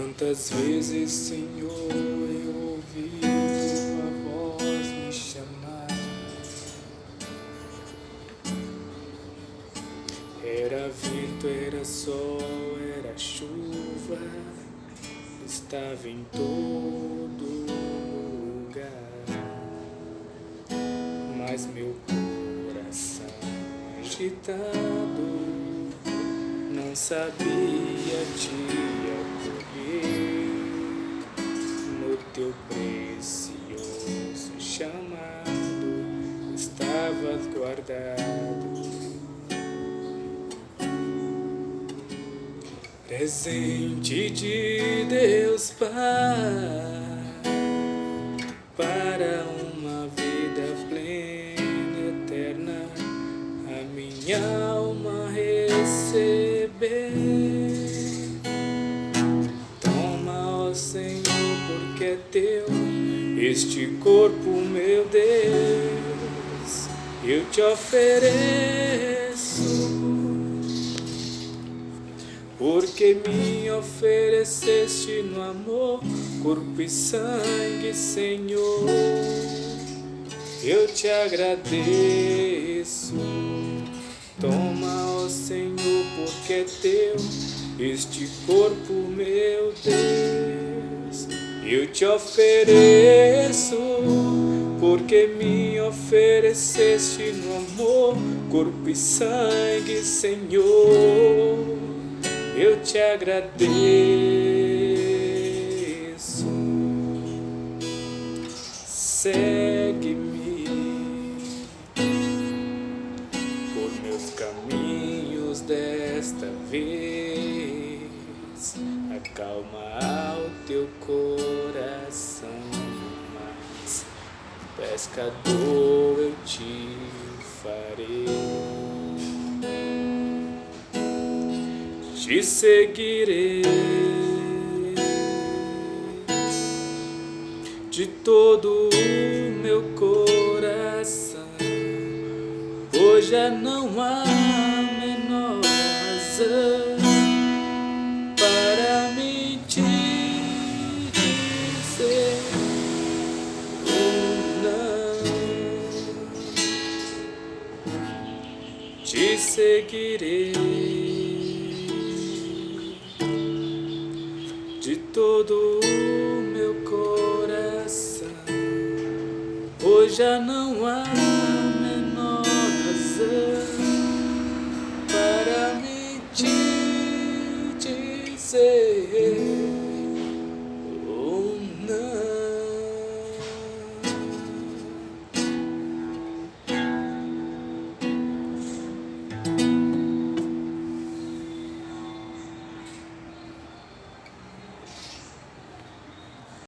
Quantas vezes, Senhor, eu ouvi tua voz me chamar. Era vento, era sol, era chuva, estava em todo lugar. Mas meu coração agitado não sabia te estavas guardado. Presente de Deus Pai para uma vida plena, eterna, a minha alma receber. é teu, este corpo, meu Deus, eu te ofereço, porque me ofereceste no amor, corpo e sangue, Senhor, eu te agradeço. Toma, ó Senhor, porque é teu este corpo, meu Deus. Eu te ofereço, porque me ofereceste no amor, corpo e sangue, Senhor. Eu te agradeço. Segue-me por meus caminhos desta vez. Acalma o pescador eu te farei. Te seguirei de todo o meu coração. Hoje não há te seguirei de todo o meu coração. Hoje já não há menor razão para me te dizer.